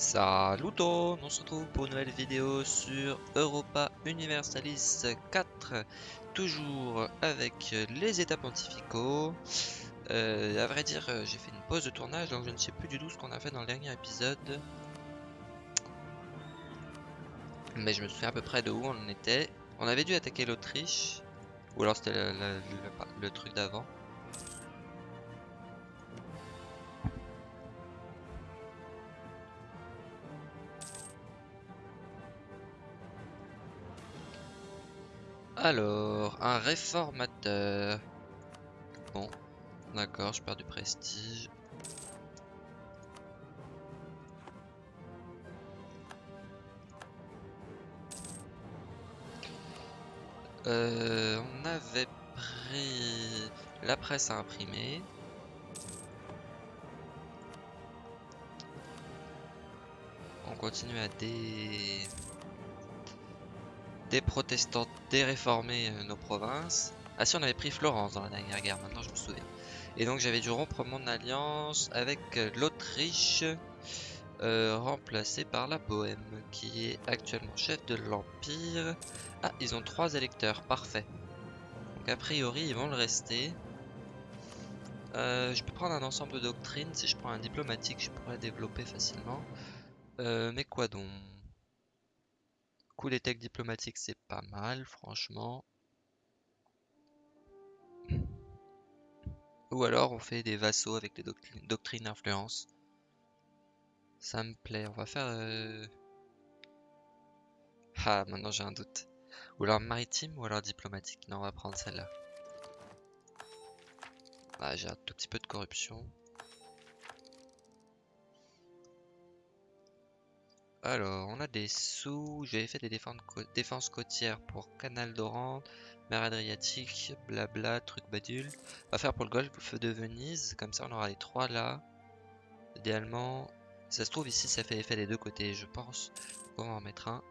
Salut tout, on se retrouve pour une nouvelle vidéo sur Europa Universalis 4 Toujours avec les états pontificaux euh, À vrai dire euh, j'ai fait une pause de tournage donc je ne sais plus du tout ce qu'on a fait dans le dernier épisode. Mais je me souviens à peu près de où on était. On avait dû attaquer l'Autriche Ou alors c'était le truc d'avant Alors, un réformateur. Bon, d'accord, je perds du prestige. Euh, on avait pris la presse à imprimer. On continue à dé des protestants, des réformés euh, nos provinces. Ah si, on avait pris Florence dans la dernière guerre, maintenant je me souviens. Et donc j'avais dû rompre mon alliance avec euh, l'Autriche, euh, remplacée par la Bohème, qui est actuellement chef de l'Empire. Ah, ils ont trois électeurs, parfait. Donc a priori, ils vont le rester. je peux prendre un ensemble de doctrines, si je prends un diplomatique, je pourrais développer facilement. mais quoi donc? Coup, techs diplomatiques, c'est pas mal, franchement. Ou alors, on fait des vassaux avec des doctrines, d'influence. Ça me plaît. On va faire... Euh, ah, maintenant j'ai un doute. Ou alors maritime ou alors diplomatique. Non, on va prendre celle-là. Ah, j'ai un tout petit peu de corruption. Alors, on a des sous. J'avais fait des défenses, côtières pour Canal d'Oran, mer Adriatique, blabla, truc badule. On va faire pour le golfe de Venise. Comme ça, on aura les trois là. Idéalement, ça se trouve ici, ça fait effet des deux côtés, je pense. On va en mettre un.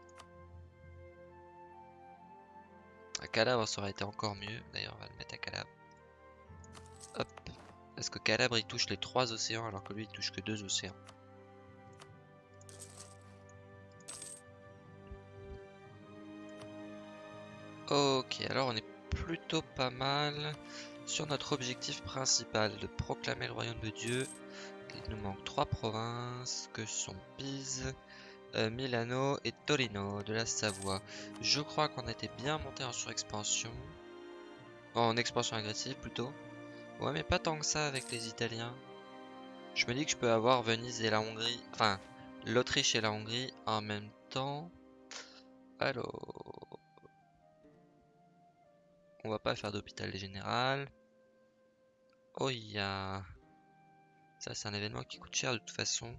À Calabre, ça aurait été encore mieux. D'ailleurs, on va le mettre à Calabre. Hop. Est-ce que Calabre, il touche les trois océans alors que lui, il touche que deux océans Ok, alors on est plutôt pas mal sur notre objectif principal de proclamer le royaume de Dieu. Il nous manque trois provinces que sont Pise, euh, Milano et Torino de la Savoie. Je crois qu'on était bien monté en surexpansion. En expansion agressive plutôt. Ouais mais pas tant que ça avec les Italiens. Je me dis que je peux avoir Venise et la Hongrie, enfin l'Autriche et la Hongrie en même temps. Alors... On va pas faire d'hôpital général. Oh, il y a... Ça, c'est un événement qui coûte cher de toute façon.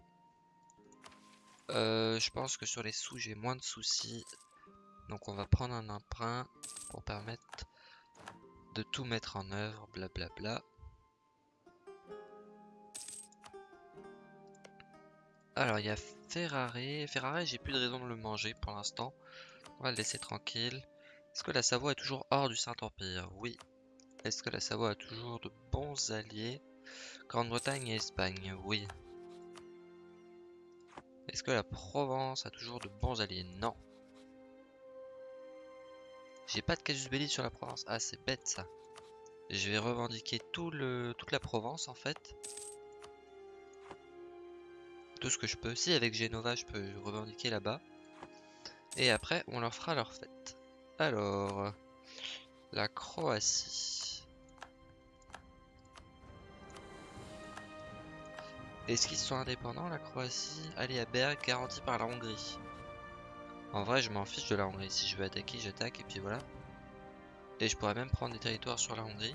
Euh, je pense que sur les sous, j'ai moins de soucis. Donc on va prendre un emprunt pour permettre de tout mettre en œuvre, blablabla. Alors il y a Ferrari. Ferrari, j'ai plus de raison de le manger pour l'instant. On va le laisser tranquille. Est-ce que la Savoie est toujours hors du Saint-Empire? Oui. Est-ce que la Savoie a toujours de bons alliés? Grande-Bretagne et Espagne Oui. Est-ce que la Provence a toujours de bons alliés? Non. J'ai pas de casus belli sur la Provence. Ah, c'est bête ça. Je vais revendiquer toute la Provence en fait. Tout ce que je peux. Si avec Genova je peux revendiquer là-bas. Et après on leur fera leur fête. Alors, la Croatie. Est-ce qu'ils sont indépendants, la Croatie? Allez à Berg, garantie par la Hongrie. En vrai, je m'en fiche de la Hongrie. Si je veux attaquer, j'attaque et puis voilà. Et je pourrais même prendre des territoires sur la Hongrie.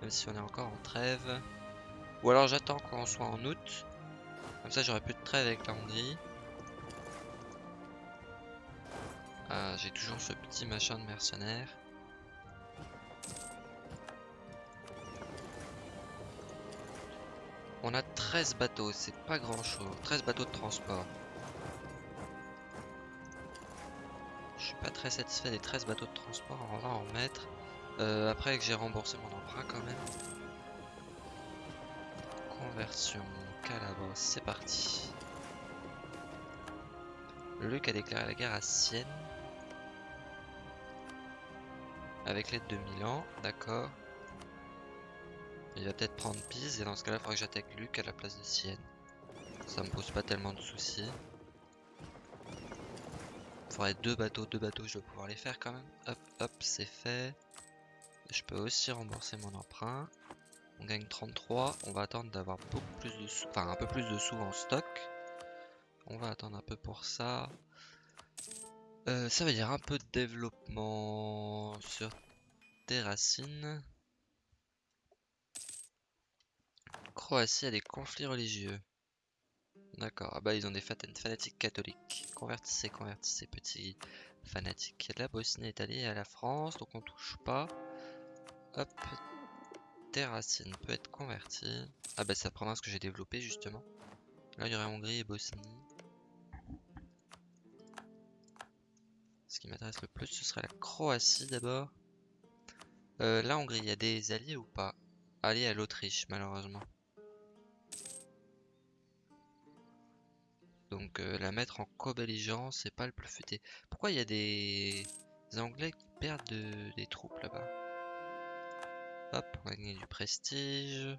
Même si on est encore en trêve. Ou alors j'attends qu'on soit en août. Comme ça, j'aurai plus de trêve avec la Hongrie. Ah, j'ai toujours ce petit machin de mercenaire. On a 13 bateaux, c'est pas grand chose. 13 bateaux de transport. Je suis pas très satisfait des 13 bateaux de transport, on va en mettre. Euh, après que j'ai remboursé mon emprunt quand même. Conversion, calabre, c'est parti. Luc a déclaré la guerre à Sienne. Avec l'aide de Milan, d'accord. Il va peut-être prendre Pise et dans ce cas-là, il faudra que j'attaque Luc à la place de Sienne. Ça me pose pas tellement de soucis. Il faudrait deux bateaux, deux bateaux, je dois pouvoir les faire quand même. Hop, hop, c'est fait. Je peux aussi rembourser mon emprunt. On gagne 33. On va attendre d'avoir beaucoup plus de sous, enfin un peu plus de sous en stock. On va attendre un peu pour ça. Euh, ça veut dire un peu de développement sur des racines. Croatie a des conflits religieux. D'accord, ah bah ils ont des fanatiques catholiques. Convertissez, convertissez, petits fanatiques. La Bosnie est alliée à la France, donc on touche pas. Hop, Terracine peut être convertie. Ah bah c'est la province que j'ai développée justement. Là il y aurait Hongrie et Bosnie. Ce qui m'intéresse le plus ce serait la Croatie d'abord. Euh, la Hongrie, il y a des alliés ou pas? Alliés à l'Autriche malheureusement. Donc euh, la mettre en co-belligérant, c'est pas le plus futé. Pourquoi il y a des Anglais qui perdent des troupes là-bas? Hop, on va gagner du prestige.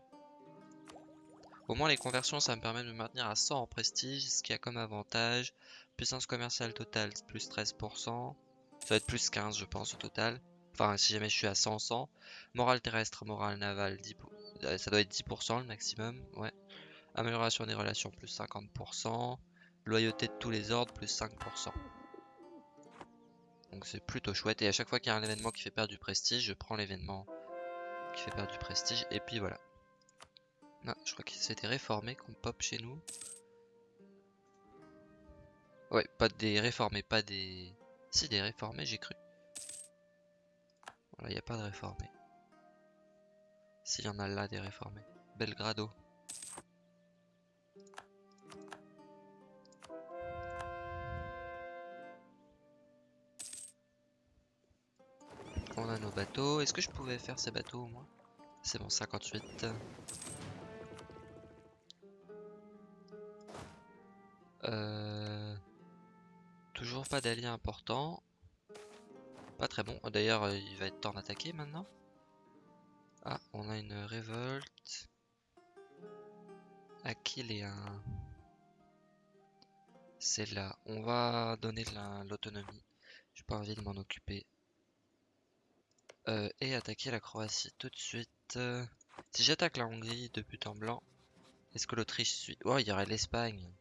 Au moins les conversions, ça me permet de me maintenir à 100 en prestige, ce qui a comme avantage. Puissance commerciale totale, plus 13%. Ça va être plus 15 je pense au total. Enfin, si jamais je suis à 100, 100. Morale terrestre, morale navale, 10 euh, ça doit être 10% le maximum, ouais. Amélioration des relations, plus 50%. Loyauté de tous les ordres, plus 5%. Donc c'est plutôt chouette. Et à chaque fois qu'il y a un événement qui fait perdre du prestige, je prends l'événement qui fait perdre du prestige. Et puis voilà. Non, je crois que c'était réformé qu'on pop chez nous. Ouais, pas des réformés, pas des... Si, des réformés, j'ai cru. Voilà, il n'y a pas de réformés. S'il y en a là, des réformés. Belgrado. On a nos bateaux. Est-ce que je pouvais faire ces bateaux au moins C'est bon, 58. Euh... Toujours pas d'alliés importants. Pas très bon. D'ailleurs, euh, il va être temps d'attaquer maintenant. Ah, on a une révolte. un C'est là. On va donner l'autonomie. J'ai pas envie de m'en occuper. Euh, et attaquer la Croatie tout de suite. si j'attaque la Hongrie de but en blanc, est-ce que l'Autriche suit? Oh, il y aurait l'Espagne.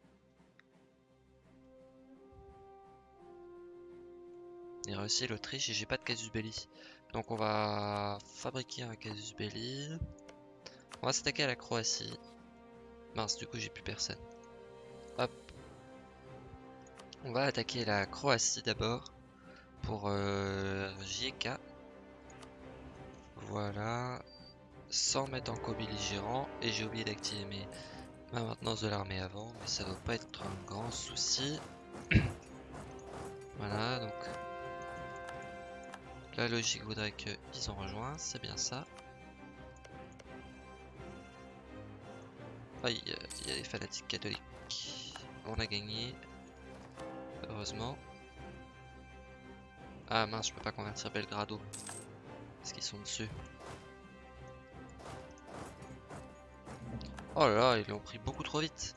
Aurait aussi l'Autriche et j'ai pas de casus belli. Donc on va fabriquer un casus belli. On va s'attaquer à la Croatie. Mince, du coup j'ai plus personne. Hop. On va attaquer la Croatie d'abord. Pour euh, JK. Voilà. Sans mettre en co-belligérant. Et j'ai oublié d'activer ma maintenance de l'armée avant. Mais ça doit pas être un grand souci. voilà, donc... La logique voudrait qu'ils ont rejoint, c'est bien ça. Ah, il y, a des fanatiques catholiques. On a gagné. Heureusement. Ah mince, je peux pas convertir Belgrado. Est-ce qu'ils sont dessus Oh là là, ils l'ont pris beaucoup trop vite.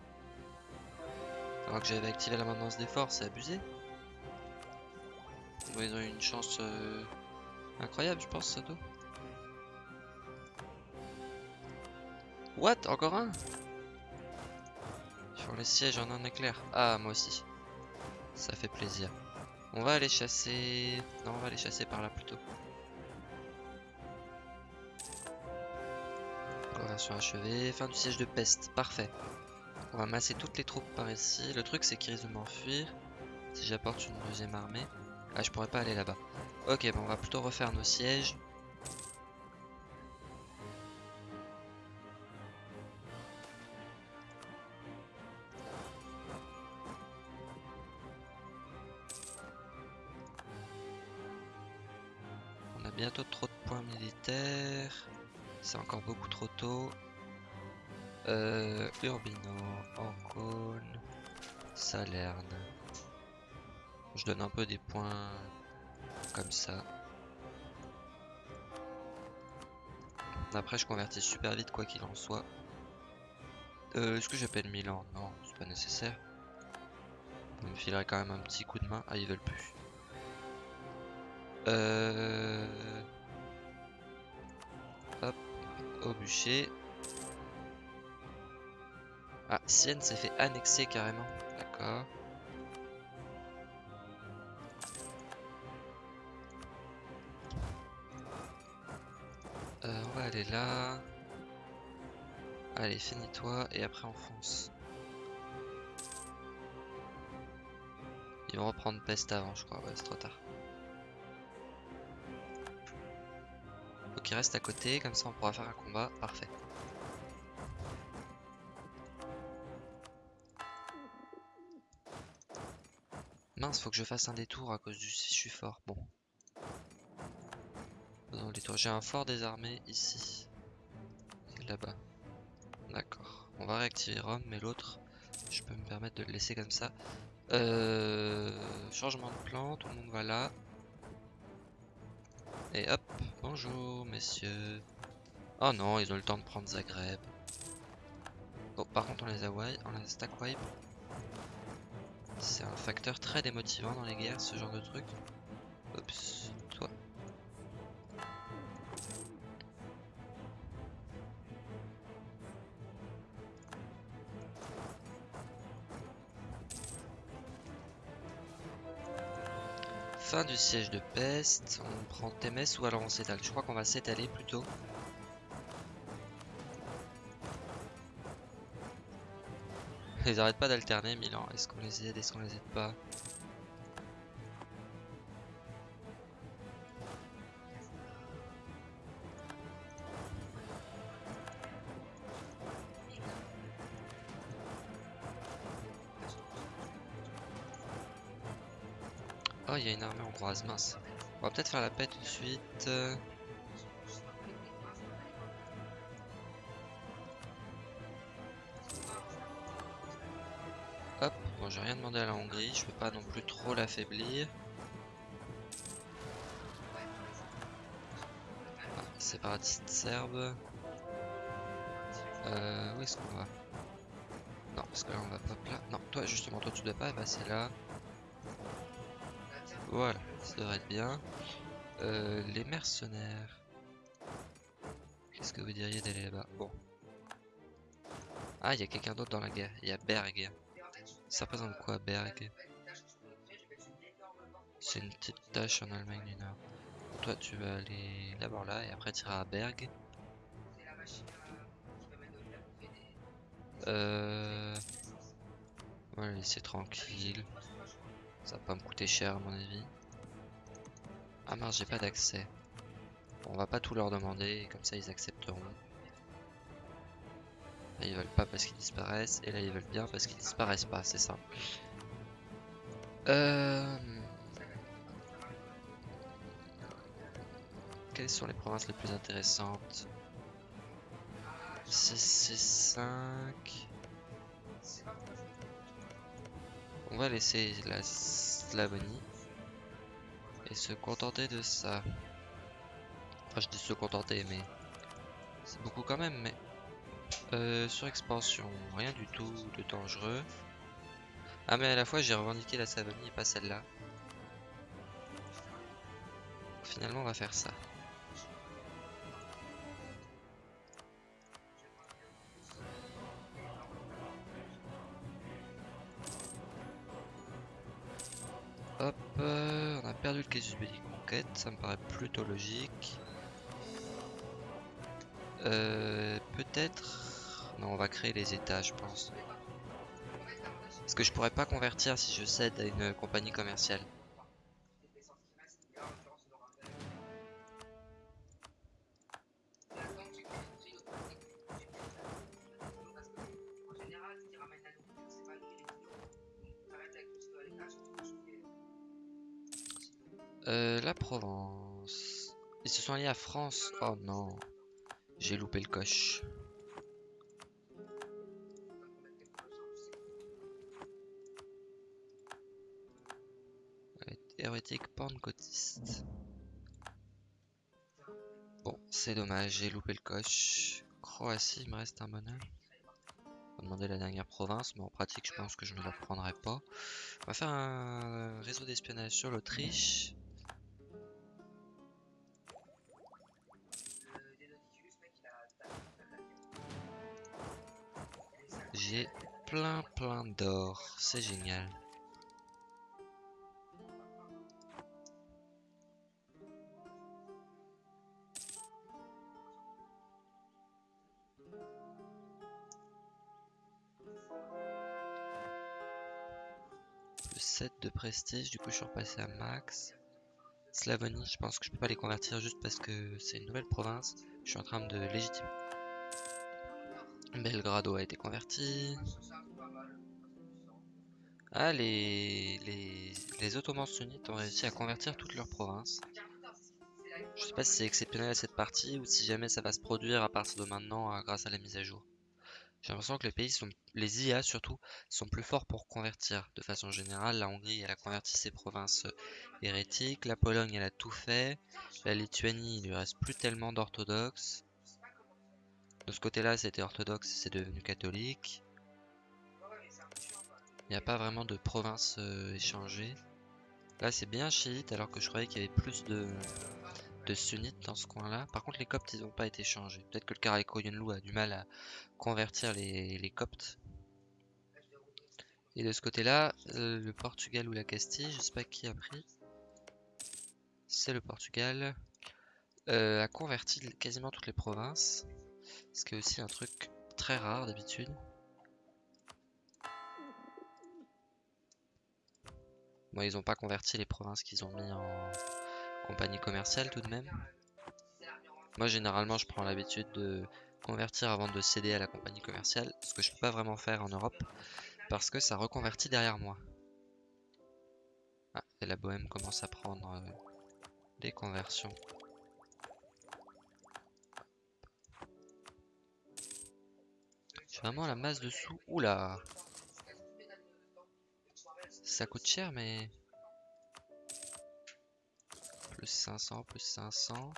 Alors que j'avais activé la maintenance des forces, c'est abusé. ils ont eu une chance euh, incroyable, je pense, ça doit. What Encore un? Font les sièges en un éclair. Ah, moi aussi. Ça fait plaisir. On va aller chasser... Non, on va aller chasser par là plutôt. Conversion achevée. Fin du siège de peste. Parfait. On va masser toutes les troupes par ici. Le truc, c'est qu'ils risquent de m'enfuir. Si j'apporte une deuxième armée. Ah, je pourrais pas aller là-bas. Ok, bon, on va plutôt refaire nos sièges. On a bientôt trop de points militaires. C'est encore beaucoup trop tôt. Euh, Urbino, Ancône, Salerne. Je donne un peu des points comme ça. Après, je convertis super vite, quoi qu'il en soit. Euh, Est-ce que j'appelle Milan? Non, c'est pas nécessaire. On me filerait quand même un petit coup de main. Ah, ils veulent plus. Euh... Hop, au bûcher. Ah, Sienne s'est fait annexer carrément. D'accord. Là. Allez, finis-toi et après on fonce. Ils vont reprendre peste avant, je crois. Ouais, c'est trop tard. Faut qu'il reste à côté, comme ça on pourra faire un combat. Parfait. Mince, faut que je fasse un détour à cause du si je suis fort. Bon. J'ai un fort désarmé ici. Là-bas. D'accord. On va réactiver Rome, mais l'autre, je peux me permettre de le laisser comme ça. Euh, changement de plan, tout le monde va là. Et hop, bonjour messieurs. Oh non, ils ont le temps de prendre Zagreb. Oh, par contre on les a, on les a stack wipe. C'est un facteur très démotivant dans les guerres, ce genre de truc. Oups, du siège de peste. On prend Thémès ou alors on s'étale. Je crois qu'on va s'étaler plutôt. Ils arrêtent pas d'alterner Milan. Est-ce qu'on les aide Est-ce qu'on les aide pas? Oh, il y a une armée hongroise, mince. On va peut-être faire la paix tout de suite. euh. Hop, bon j'ai rien demandé à la Hongrie, je peux pas non plus trop l'affaiblir. Ah, séparatiste serbe. Euh, où est-ce qu'on va? Non, parce que là on va pop là. Non, toi justement, toi tu dois pas passer là. Voilà, ça devrait être bien. Euh, les mercenaires. Qu'est-ce que vous diriez d'aller là-bas? Bon. Ah, il y a quelqu'un d'autre dans la guerre. Il y a Berg. Ça représente quoi, Berg? C'est une petite tâche en Allemagne du Nord. Toi, tu vas aller d'abord là et après tu iras à Berg. Euh... Le laisser tranquille. Ça va pas me coûter cher à mon avis. Ah mince, j'ai pas d'accès. Bon, on va pas tout leur demander, comme ça ils accepteront. Là ils veulent pas parce qu'ils disparaissent, et là ils veulent bien parce qu'ils disparaissent pas, c'est ça. Euh... Quelles sont les provinces les plus intéressantes? CC5 On va laisser la Slavonie et se contenter de ça. Enfin, je dis se contenter, mais c'est beaucoup quand même. Mais euh, sur expansion, rien du tout de dangereux. Ah, mais à la fois, j'ai revendiqué la Slavonie et pas celle-là. Finalement, on va faire ça. On a perdu le casus belli conquête, ça me paraît plutôt logique. Euh, Peut-être... Non, on va créer les états, je pense. Parce que je pourrais pas convertir si je cède à une compagnie commerciale? Sont alliés à France. Oh non. J'ai loupé le coche. hérétique pentecôtiste. Bon, c'est dommage, j'ai loupé le coche. Croatie, il me reste un bonheur. On va demander la dernière province, mais en pratique, je pense que je ne la prendrai pas. On va faire un réseau d'espionnage sur l'Autriche. J'ai plein plein d'or, c'est génial. Plus 7 de prestige, du coup je suis repassé à max. Slavonie, je pense que je peux pas les convertir juste parce que c'est une nouvelle province. Je suis en train de légitimer. Belgrado a été converti. Ah, les, les, les Ottomans sunnites ont réussi à convertir toutes leurs provinces. Je sais pas si c'est exceptionnel à cette partie ou si jamais ça va se produire à partir de maintenant euh, grâce à la mise à jour. J'ai l'impression que les pays sont, les IA surtout, sont plus forts pour convertir. De façon générale, la Hongrie, a converti ses provinces euh, hérétiques. La Pologne, a tout fait. La Lituanie, il lui reste plus tellement d'orthodoxes. De ce côté-là, c'était orthodoxe, c'est devenu catholique. Il n'y a pas vraiment de provinces euh, échangées. Là, c'est bien chiite, alors que je croyais qu'il y avait plus de, sunnites dans ce coin-là. Par contre, les coptes, ils n'ont pas été changés. Peut-être que le Karako Yunlu a du mal à convertir les, les coptes. Et de ce côté-là, euh, le Portugal ou la Castille, je sais pas qui a pris. C'est le Portugal. Euh, a converti quasiment toutes les provinces. Ce qui est aussi un truc très rare d'habitude. Bon, ils n'ont pas converti les provinces qu'ils ont mis en compagnie commerciale tout de même. Moi, généralement, je prends l'habitude de convertir avant de céder à la compagnie commerciale, ce que je peux pas vraiment faire en Europe, parce que ça reconvertit derrière moi. Ah, et la Bohème commence à prendre euh, des conversions. Vraiment la masse de sous. Oula Ça coûte cher, mais... Plus 500, plus 500.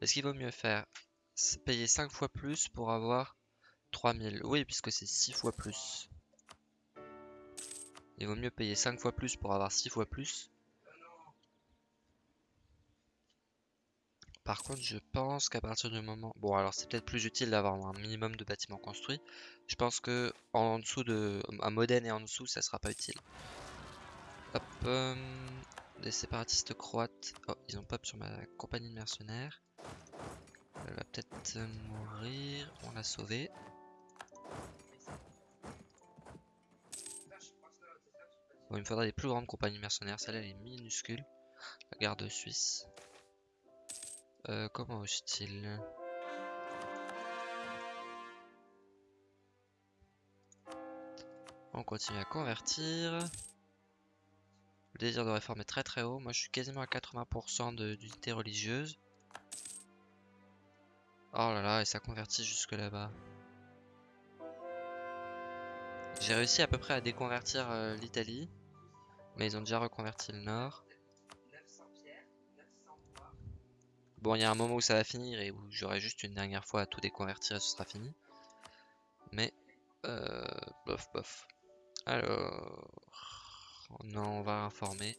Est-ce qu'il vaut mieux faire payer 5 fois plus pour avoir 3000 Oui, puisque c'est 6 fois plus. Il vaut mieux payer 5 fois plus pour avoir 6 fois plus Par contre, je pense qu'à partir du moment... Bon, alors c'est peut-être plus utile d'avoir un minimum de bâtiments construits. Je pense que en dessous de... À Modène et en dessous, ça sera pas utile. Hop. Euh, les séparatistes croates. Oh, ils ont pop sur ma compagnie de mercenaires. Elle va peut-être mourir. On l'a sauvée. Bon, il me faudra des plus grandes compagnies mercenaires. Celle-là, elle est minuscule. La garde suisse. Euh, comment hostile? On continue à convertir. Le désir de réforme est très très haut. Moi je suis quasiment à 80% d'unité religieuse. Oh là là, et ça convertit jusque là-bas. J'ai réussi à peu près à déconvertir euh, l'Italie. Mais ils ont déjà reconverti le nord. Bon, il y a un moment où ça va finir et où j'aurai juste une dernière fois à tout déconvertir et ce sera fini. Mais, euh, bof, bof. Alors, non, on va informer.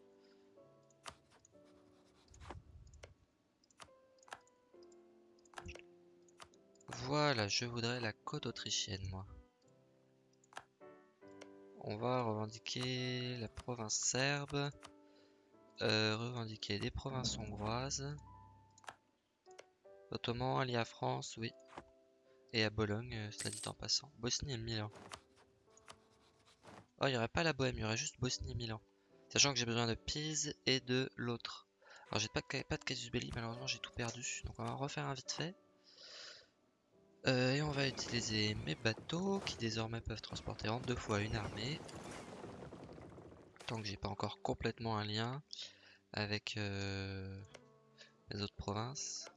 Voilà, je voudrais la côte autrichienne, moi. On va revendiquer la province serbe. Euh, revendiquer des provinces hongroises. Ottoman allié à France, oui. Et à Bologne, euh, cela dit en passant. Bosnie et Milan. Oh, il n'y aurait pas la Bohème, il y aurait juste Bosnie et Milan. Sachant que j'ai besoin de Pise et de l'autre. Alors j'ai pas, pas de casus belli, malheureusement j'ai tout perdu. Donc on va refaire un vite fait. Euh, et on va utiliser mes bateaux qui désormais peuvent transporter en deux fois une armée. Tant que j'ai pas encore complètement un lien avec euh, les autres provinces.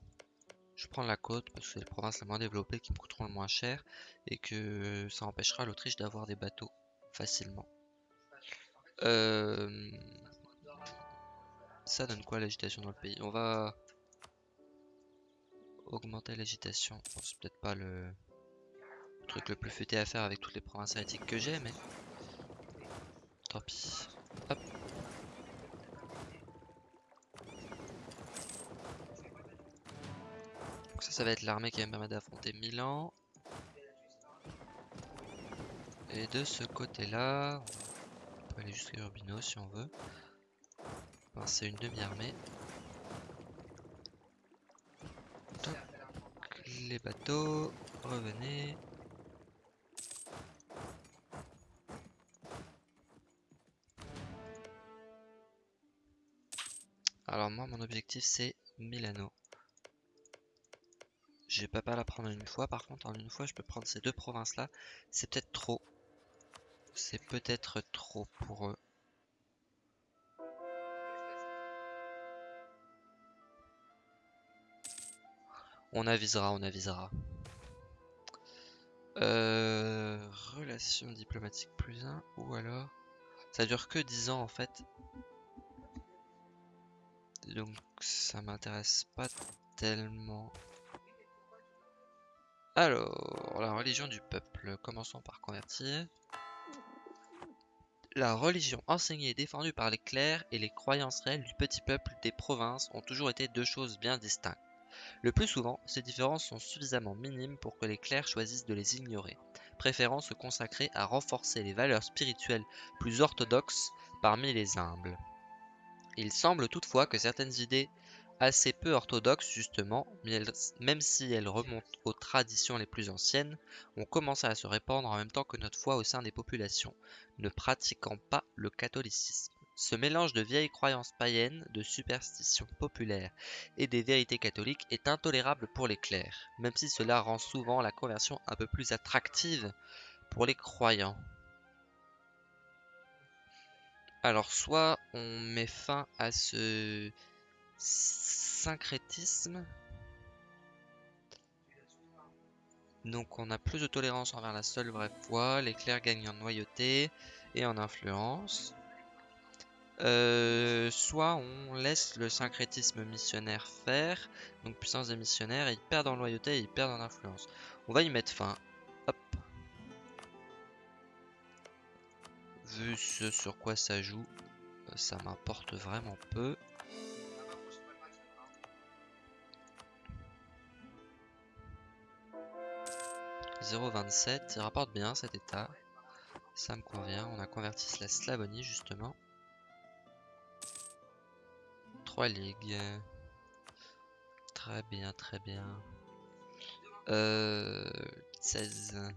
Je prends la côte parce que c'est les provinces les moins développées qui me coûteront le moins cher et que ça empêchera l'Autriche d'avoir des bateaux facilement. Euh, Ça donne quoi l'agitation dans le pays? On va augmenter l'agitation. Bon, c'est peut-être pas le... truc le plus futé à faire avec toutes les provinces hérétiques que j'ai, mais tant pis. Hop. Donc ça, ça va être l'armée qui va me permettre d'affronter Milan. Et de ce côté-là, on peut aller jusqu'à Urbino si on veut. Enfin, c'est une demi-armée. Les bateaux, revenez. Alors moi, mon objectif, c'est Milano. Je vais pas la prendre en une fois. Par contre, en une fois, je peux prendre ces deux provinces-là. C'est peut-être trop. C'est peut-être trop pour eux. On avisera, on avisera. Euh, relation diplomatique plus 1 ou alors... Ça dure que 10 ans en fait. Donc ça m'intéresse pas tellement. Alors, la religion du peuple. Commençons par convertir. La religion enseignée et défendue par les clercs et les croyances réelles du petit peuple des provinces ont toujours été deux choses bien distinctes. Le plus souvent, ces différences sont suffisamment minimes pour que les clercs choisissent de les ignorer, préférant se consacrer à renforcer les valeurs spirituelles plus orthodoxes parmi les humbles. Il semble toutefois que certaines idées assez peu orthodoxes justement, même si elles remontent aux traditions les plus anciennes, ont commencé à se répandre en même temps que notre foi au sein des populations, ne pratiquant pas le catholicisme. Ce mélange de vieilles croyances païennes, de superstitions populaires et des vérités catholiques est intolérable pour les clercs, même si cela rend souvent la conversion un peu plus attractive pour les croyants. Alors soit on met fin à ce syncrétisme, donc on a plus de tolérance envers la seule vraie foi, les clercs gagnent en noyauté et en influence. Euh, soit on laisse le syncrétisme missionnaire faire, donc puissance des missionnaires, et ils perdent en loyauté et ils perdent en influence. On va y mettre fin. Vu ce sur quoi ça joue, ça m'importe vraiment peu. « 0,27, il rapporte bien cet état. Ça me convient, on a converti la Slavonie justement. 3 ligues. Très bien, très bien. Euh, 16.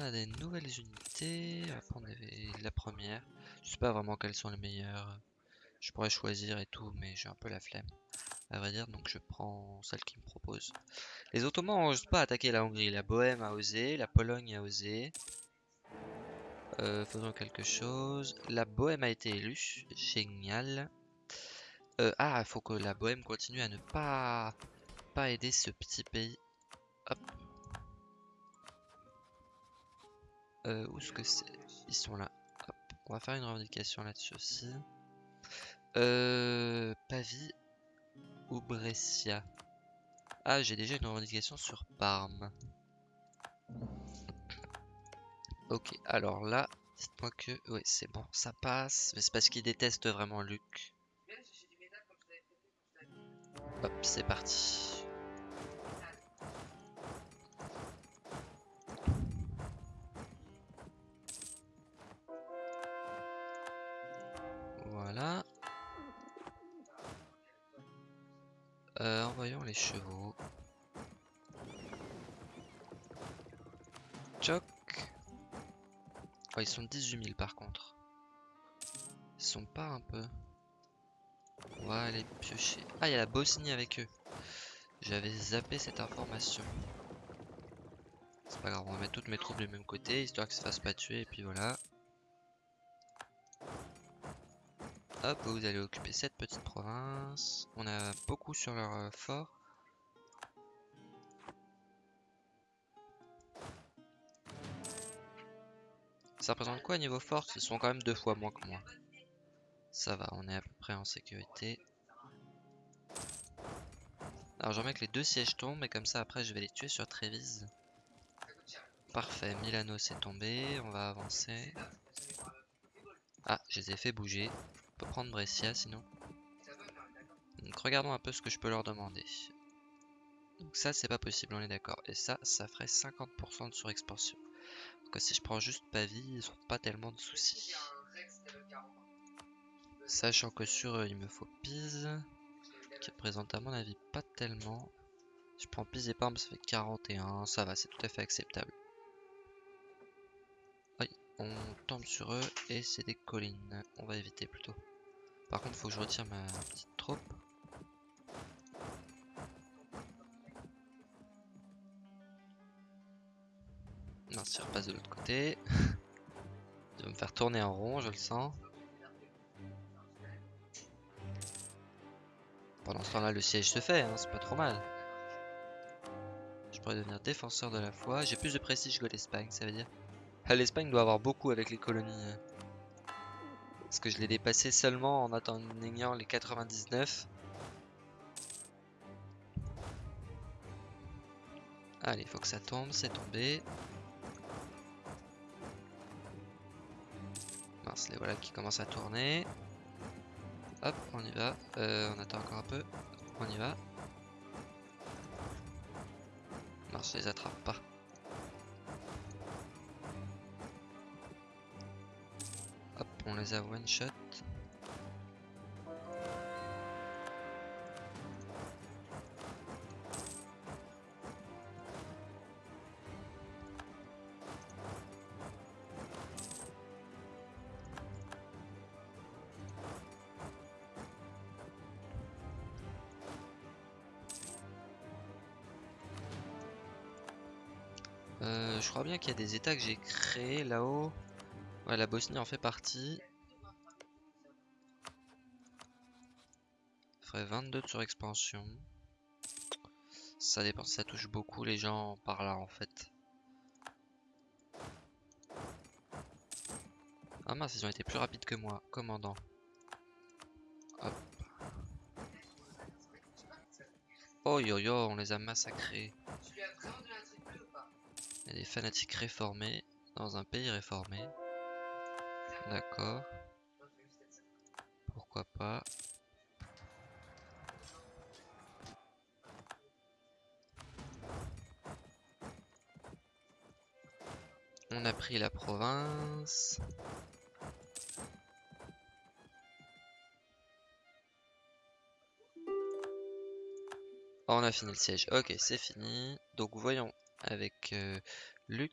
On a des nouvelles unités. On va prendre la première. Je sais pas vraiment quelles sont les meilleures. Je pourrais choisir et tout, mais j'ai un peu la flemme. À vrai dire, donc je prends celle qui me propose. Les Ottomans n'osent pas attaquer la Hongrie. La Bohème a osé, la Pologne a osé. Euh, faisons quelque chose. La Bohème a été élue. Génial. Euh, ah, il faut que la Bohème continue à ne pas, pas aider ce petit pays. Hop. Euh, où est-ce que c'est Ils sont là. Hop. On va faire une revendication là-dessus aussi. Euh, Pavie ou Brescia? Ah, j'ai déjà une revendication sur Parme. Ok, alors là, dites-moi que... Oui, c'est bon, ça passe. Mais c'est parce qu'il déteste vraiment Luc. Hop, c'est parti. Voilà. Euh, envoyons les chevaux. Choc. Oh, ils sont 18 000 par contre. Ils sont pas un peu. On va aller piocher. Ah, il y a la Bosnie avec eux. J'avais zappé cette information. c'est pas grave, on va mettre toutes mes troupes du même côté, histoire que ça se fasse pas tuer, et puis voilà. Hop, vous allez occuper cette petite province. On a beaucoup sur leur euh, fort. Ça représente quoi niveau force Ils sont quand même deux fois moins que moi. Ça va, on est à peu près en sécurité. Alors j'aimerais que les deux sièges tombent et comme ça après je vais les tuer sur Trévise. Parfait, Milano c'est tombé, on va avancer. Ah, je les ai fait bouger. Peut prendre Brescia sinon. Donc regardons un peu ce que je peux leur demander. Donc ça c'est pas possible, on est d'accord. Et ça, ça ferait 50% de surexpansion. Donc si je prends juste Pavie, ils ont pas tellement de soucis. Sachant que sur eux, il me faut Pise, qui représente à mon avis pas tellement. Je prends Pise et Parme, ça fait 41, ça va, c'est tout à fait acceptable. Oui, on tombe sur eux et c'est des collines, on va éviter plutôt. Par contre, faut que je retire ma petite troupe. Non, si je repasse de l'autre côté. Il va me faire tourner en rond, je le sens. Pendant ce temps-là, le siège se fait, hein, c'est pas trop mal. Je pourrais devenir défenseur de la foi. J'ai plus de prestige que l'Espagne, ça veut dire. Ah, L'Espagne doit avoir beaucoup avec les colonies. Parce que je l'ai dépassé seulement en atteignant les 99. Allez, faut que ça tombe, c'est tombé. les voilà qui commencent à tourner. Hop, on y va. Euh, on attend encore un peu. On y va. Non, je les attrape pas. Euh, je crois bien qu'il y a des états que j'ai créés là-haut. La Bosnie en fait partie. 22 de surexpansion. Ça dépend, ça touche beaucoup les gens par là en fait. Ah mince, ils ont été plus rapides que moi. Commandant. Hop. Oh yo yo, on les a massacrés des fanatiques réformés dans un pays réformé. D'accord. Pourquoi pas? On a pris la province. Oh, on a fini le siège. Ok, c'est fini. Donc voyons avec euh, Luc,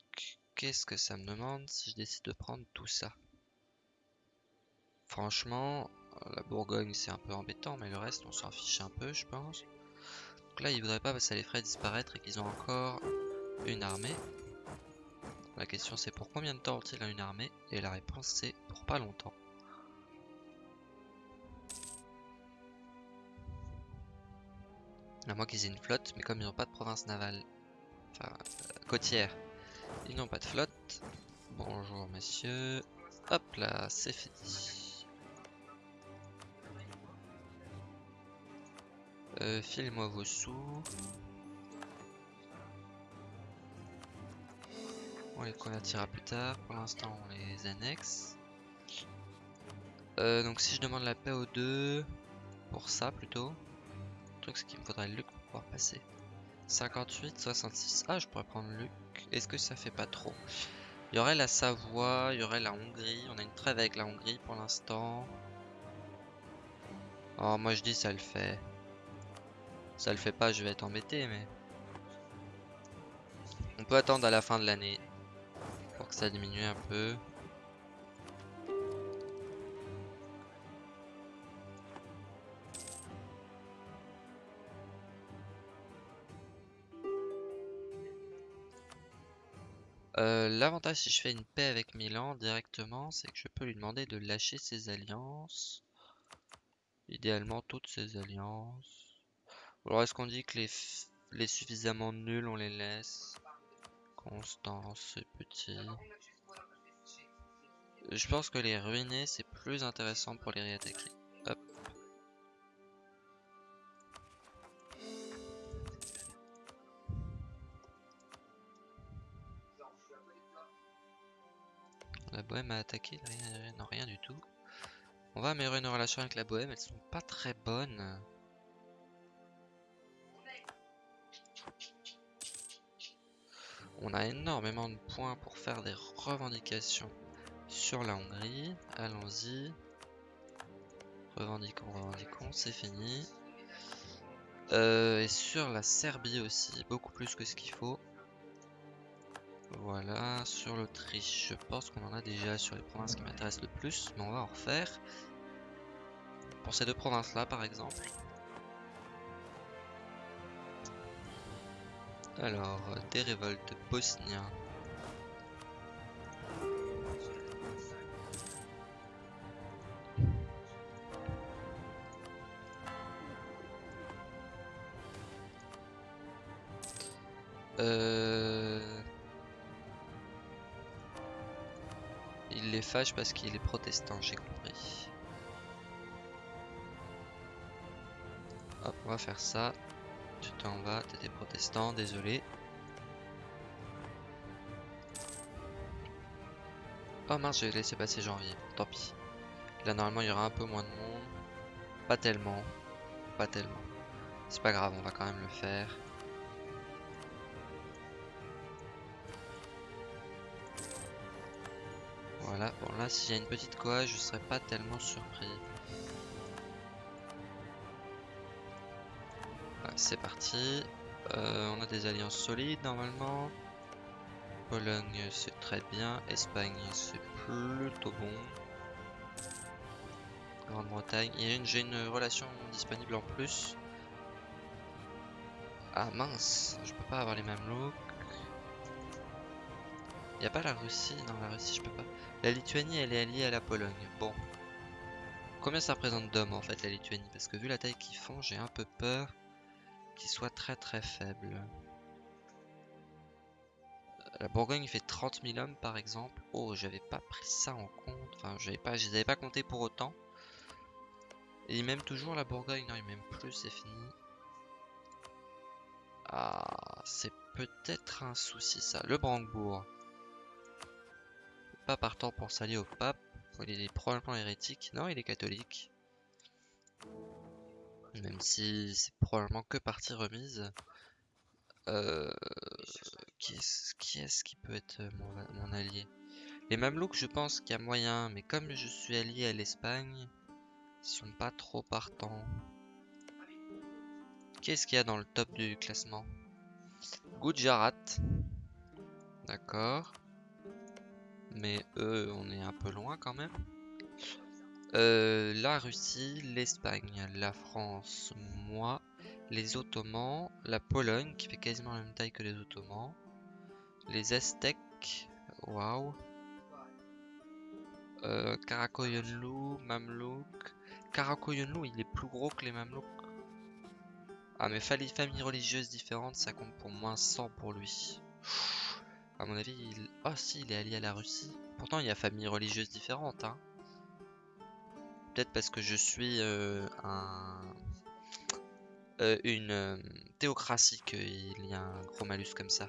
qu'est-ce que ça me demande si je décide de prendre tout ça? Franchement, la Bourgogne c'est un peu embêtant, mais le reste on s'en fiche un peu, je pense. Donc là, ils voudraient pas parce que ça les ferait disparaître et qu'ils ont encore une armée. La question c'est pour combien de temps ont-ils une armée? Et la réponse c'est pour pas longtemps. À moins qu'ils aient une flotte, mais comme ils n'ont pas de province navale enfin, côtière. Ils n'ont pas de flotte. Bonjour messieurs. Hop là, c'est fini. Euh, Filez-moi vos sous. On les convertira plus tard. Pour l'instant, on les annexe. Euh, donc si je demande la paix aux deux, pour ça plutôt, le truc c'est qu'il me faudrait le pour pouvoir passer. 58, 66. Ah, je pourrais prendre Luc. Est-ce que ça fait pas trop? Il y aurait la Savoie, il y aurait la Hongrie. On a une trêve avec la Hongrie pour l'instant. Oh, moi je dis ça le fait. Ça le fait pas, je vais être embêté, mais... On peut attendre à la fin de l'année. Pour que ça diminue un peu. Euh, l'avantage si je fais une paix avec Milan directement, c'est que je peux lui demander de lâcher ses alliances. Idéalement toutes ses alliances. alors est-ce qu'on dit que les suffisamment nuls on les laisse? Constance, petit. Je pense que les ruiner c'est plus intéressant pour les réattaquer. Hop. La bohème a attaqué, non rien du tout. On va améliorer nos relations avec la bohème, elles sont pas très bonnes. On a énormément de points pour faire des revendications sur la Hongrie. Allons-y. Revendiquons, revendiquons, c'est fini. Euh, et sur la Serbie aussi, beaucoup plus que ce qu'il faut. Voilà, sur l'Autriche, je pense qu'on en a déjà sur les provinces qui m'intéressent le plus, mais on va en refaire. Pour ces deux provinces-là, par exemple. Alors, des révoltes bosniens. Euh... Il les fâche parce qu'il est protestant, j'ai compris. Hop, on va faire ça. Tu t'en vas, t'étais protestant, désolé. Oh mince, j'ai laissé passer janvier, tant pis. Là, normalement, il y aura un peu moins de monde. Pas tellement. Pas tellement. C'est pas grave, on va quand même le faire. Voilà, bon là, s'il y a une petite quoi, je serais pas tellement surpris. C'est parti. Euh, on a des alliances solides normalement. Pologne c'est très bien. Espagne c'est plutôt bon. Grande-Bretagne. J'ai une relation disponible en plus. Ah mince, je peux pas avoir les mêmes looks. Y a pas la Russie Non, la Russie je peux pas. La Lituanie elle est alliée à la Pologne. Bon. Combien ça représente d'hommes en fait la Lituanie? Parce que vu la taille qu'ils font, j'ai un peu peur qui soit très très faible. La Bourgogne fait 30 000 hommes par exemple. Oh, j'avais pas pris ça en compte. Enfin, j'avais pas, je les avais pas compté pour autant. Et il m'aime toujours la Bourgogne. Non, il m'aime plus, c'est fini. Ah, c'est peut-être un souci ça. Le Brandebourg. Pas partant pour s'allier au pape. Il est probablement hérétique. Non, il est catholique. Même si c'est probablement que partie remise. Euh, qui est-ce qui, peut être mon, allié Les Mamelouks, je pense qu'il y a moyen, mais comme je suis allié à l'Espagne, ils sont pas trop partants. Qu'est-ce qu'il y a dans le top du classement? Gujarat. D'accord. Mais eux, on est un peu loin quand même. Euh, la Russie, l'Espagne, la France, moi, les Ottomans, la Pologne qui fait quasiment la même taille que les Ottomans, les Aztèques, waouh, euh, Karakoyunlu, Mamluk, Karakoyunlu il est plus gros que les Mamlouks. Ah mais familles religieuses différentes ça compte pour moins 100 pour lui. À mon avis, il... Oh il est allié à la Russie. Pourtant il y a familles religieuses différentes hein peut-être parce que je suis euh, un, euh, une euh, théocratie qu'il y a un gros malus comme ça.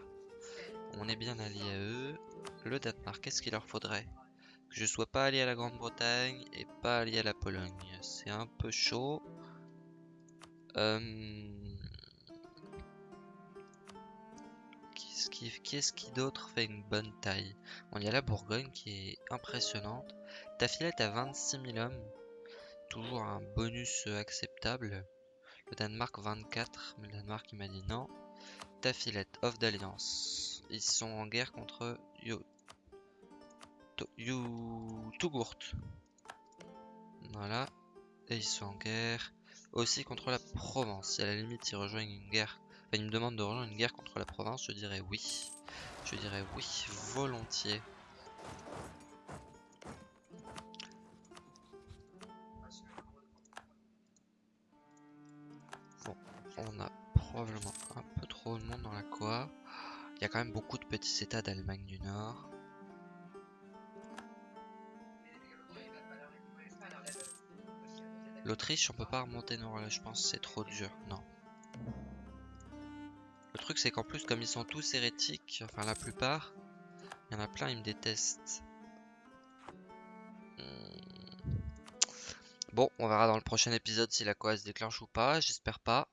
On est bien allié à eux. Le Danemark, qu'est-ce qu'il leur faudrait? Que je sois pas allié à la Grande-Bretagne et pas allié à la Pologne. C'est un peu chaud. Qu'est-ce qui, d'autre fait une bonne taille? Bon, il y a la Bourgogne qui est impressionnante. Ta filette a 26 000 hommes toujours un bonus acceptable. Le Danemark 24, mais le Danemark il m'a dit non. Tafilette, off d'alliance. Ils sont en guerre contre Yo... Tugurt. Voilà. Et ils sont en guerre aussi contre la Provence. Si à la limite ils rejoignent une guerre, enfin ils me demandent de rejoindre une guerre contre la Provence, je dirais oui. Je dirais oui, volontiers. Beaucoup de petits états d'Allemagne du Nord. L'Autriche, on peut pas remonter nord là, je pense c'est trop dur. Non. Le truc c'est qu'en plus comme ils sont tous hérétiques, enfin la plupart, il y en a plein, ils me détestent. Hmm. Bon, on verra dans le prochain épisode si la Coa se déclenche ou pas, j'espère pas.